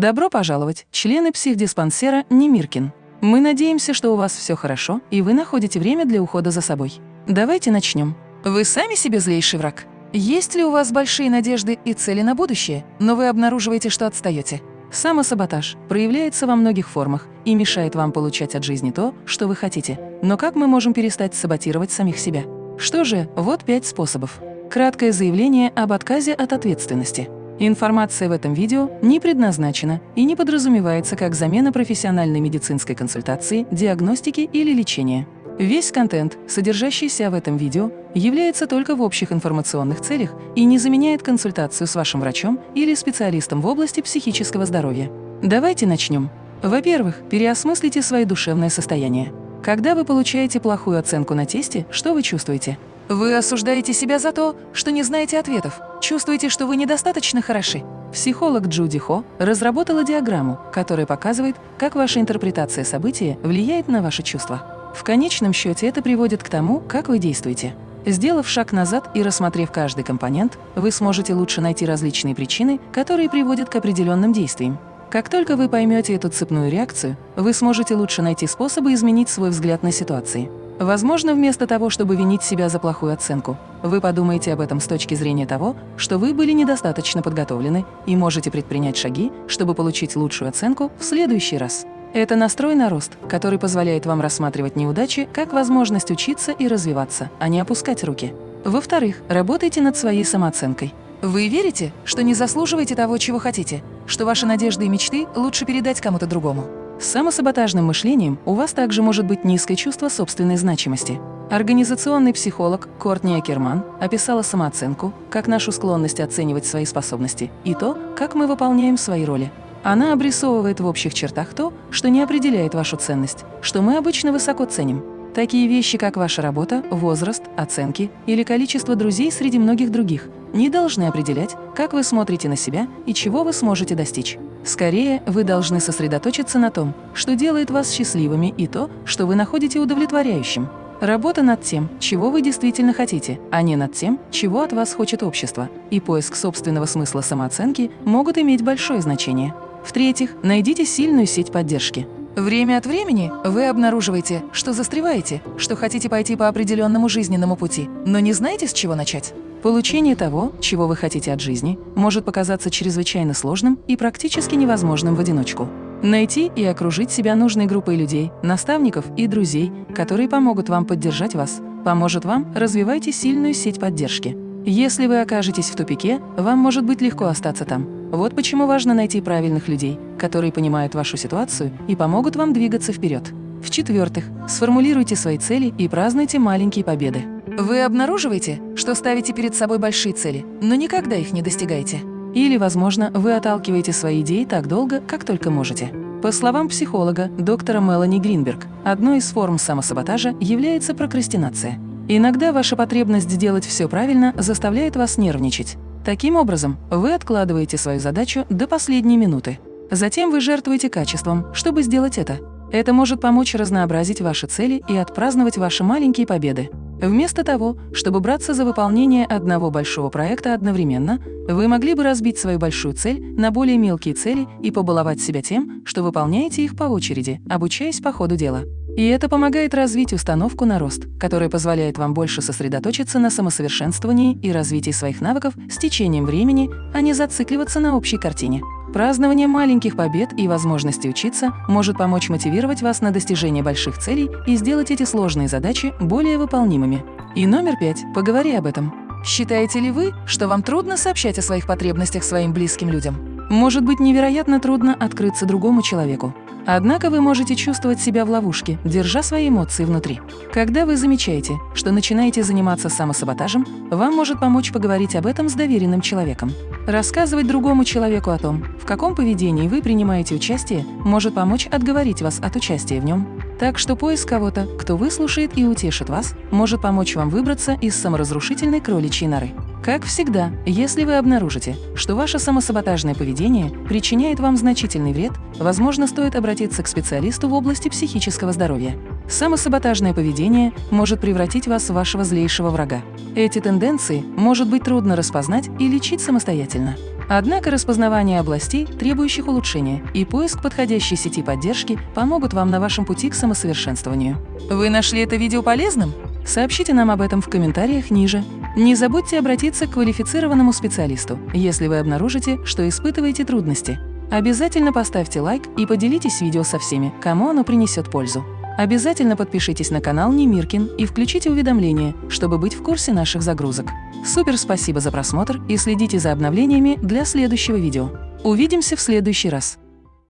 Добро пожаловать, члены психдиспансера Немиркин. Мы надеемся, что у вас все хорошо, и вы находите время для ухода за собой. Давайте начнем. Вы сами себе злейший враг. Есть ли у вас большие надежды и цели на будущее, но вы обнаруживаете, что отстаете? Самосаботаж проявляется во многих формах и мешает вам получать от жизни то, что вы хотите. Но как мы можем перестать саботировать самих себя? Что же, вот пять способов. Краткое заявление об отказе от ответственности. Информация в этом видео не предназначена и не подразумевается как замена профессиональной медицинской консультации, диагностики или лечения. Весь контент, содержащийся в этом видео, является только в общих информационных целях и не заменяет консультацию с вашим врачом или специалистом в области психического здоровья. Давайте начнем. Во-первых, переосмыслите свое душевное состояние. Когда вы получаете плохую оценку на тесте, что вы чувствуете? Вы осуждаете себя за то, что не знаете ответов, чувствуете, что вы недостаточно хороши. Психолог Джуди Хо разработала диаграмму, которая показывает, как ваша интерпретация события влияет на ваши чувства. В конечном счете это приводит к тому, как вы действуете. Сделав шаг назад и рассмотрев каждый компонент, вы сможете лучше найти различные причины, которые приводят к определенным действиям. Как только вы поймете эту цепную реакцию, вы сможете лучше найти способы изменить свой взгляд на ситуации. Возможно, вместо того, чтобы винить себя за плохую оценку, вы подумаете об этом с точки зрения того, что вы были недостаточно подготовлены и можете предпринять шаги, чтобы получить лучшую оценку в следующий раз. Это настрой на рост, который позволяет вам рассматривать неудачи как возможность учиться и развиваться, а не опускать руки. Во-вторых, работайте над своей самооценкой. Вы верите, что не заслуживаете того, чего хотите, что ваши надежды и мечты лучше передать кому-то другому? С самосаботажным мышлением у вас также может быть низкое чувство собственной значимости. Организационный психолог Кортни Акерман описала самооценку как нашу склонность оценивать свои способности и то, как мы выполняем свои роли. Она обрисовывает в общих чертах то, что не определяет вашу ценность, что мы обычно высоко ценим. Такие вещи, как ваша работа, возраст, оценки или количество друзей среди многих других, не должны определять, как вы смотрите на себя и чего вы сможете достичь. Скорее, вы должны сосредоточиться на том, что делает вас счастливыми и то, что вы находите удовлетворяющим. Работа над тем, чего вы действительно хотите, а не над тем, чего от вас хочет общество, и поиск собственного смысла самооценки могут иметь большое значение. В-третьих, найдите сильную сеть поддержки. Время от времени вы обнаруживаете, что застреваете, что хотите пойти по определенному жизненному пути, но не знаете, с чего начать. Получение того, чего вы хотите от жизни, может показаться чрезвычайно сложным и практически невозможным в одиночку. Найти и окружить себя нужной группой людей, наставников и друзей, которые помогут вам поддержать вас, поможет вам развивайте сильную сеть поддержки. Если вы окажетесь в тупике, вам может быть легко остаться там. Вот почему важно найти правильных людей, которые понимают вашу ситуацию и помогут вам двигаться вперед. В-четвертых, сформулируйте свои цели и празднуйте маленькие победы. Вы обнаруживаете, что ставите перед собой большие цели, но никогда их не достигаете. Или, возможно, вы отталкиваете свои идеи так долго, как только можете. По словам психолога доктора Мелани Гринберг, одной из форм самосаботажа является прокрастинация. Иногда ваша потребность сделать все правильно заставляет вас нервничать. Таким образом, вы откладываете свою задачу до последней минуты. Затем вы жертвуете качеством, чтобы сделать это. Это может помочь разнообразить ваши цели и отпраздновать ваши маленькие победы. Вместо того, чтобы браться за выполнение одного большого проекта одновременно, вы могли бы разбить свою большую цель на более мелкие цели и побаловать себя тем, что выполняете их по очереди, обучаясь по ходу дела. И это помогает развить установку на рост, которая позволяет вам больше сосредоточиться на самосовершенствовании и развитии своих навыков с течением времени, а не зацикливаться на общей картине. Празднование маленьких побед и возможности учиться может помочь мотивировать вас на достижение больших целей и сделать эти сложные задачи более выполнимыми. И номер пять. Поговори об этом. Считаете ли вы, что вам трудно сообщать о своих потребностях своим близким людям? Может быть невероятно трудно открыться другому человеку. Однако вы можете чувствовать себя в ловушке, держа свои эмоции внутри. Когда вы замечаете, что начинаете заниматься самосаботажем, вам может помочь поговорить об этом с доверенным человеком. Рассказывать другому человеку о том, в каком поведении вы принимаете участие, может помочь отговорить вас от участия в нем. Так что поиск кого-то, кто выслушает и утешит вас, может помочь вам выбраться из саморазрушительной кроличьей норы. Как всегда, если вы обнаружите, что ваше самосаботажное поведение причиняет вам значительный вред, возможно, стоит обратиться к специалисту в области психического здоровья. Самосаботажное поведение может превратить вас в вашего злейшего врага. Эти тенденции может быть трудно распознать и лечить самостоятельно. Однако распознавание областей, требующих улучшения, и поиск подходящей сети поддержки помогут вам на вашем пути к самосовершенствованию. Вы нашли это видео полезным? Сообщите нам об этом в комментариях ниже. Не забудьте обратиться к квалифицированному специалисту, если вы обнаружите, что испытываете трудности. Обязательно поставьте лайк и поделитесь видео со всеми, кому оно принесет пользу. Обязательно подпишитесь на канал Немиркин и включите уведомления, чтобы быть в курсе наших загрузок. Супер спасибо за просмотр и следите за обновлениями для следующего видео. Увидимся в следующий раз.